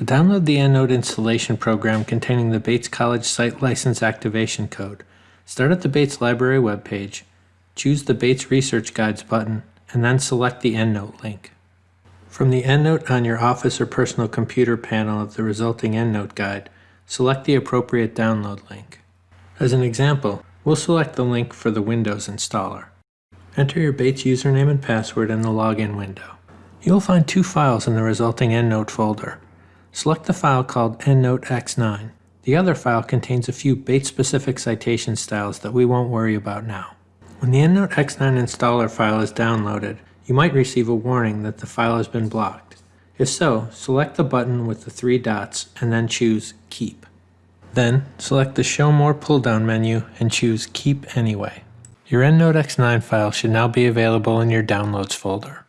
To download the EndNote installation program containing the Bates College Site License Activation Code, start at the Bates Library webpage, choose the Bates Research Guides button, and then select the EndNote link. From the EndNote on your office or personal computer panel of the resulting EndNote guide, select the appropriate download link. As an example, we'll select the link for the Windows installer. Enter your Bates username and password in the login window. You'll find two files in the resulting EndNote folder. Select the file called EndNote X9. The other file contains a few Bates-specific citation styles that we won't worry about now. When the EndNote X9 installer file is downloaded, you might receive a warning that the file has been blocked. If so, select the button with the three dots and then choose Keep. Then, select the Show More pull-down menu and choose Keep Anyway. Your EndNote X9 file should now be available in your Downloads folder.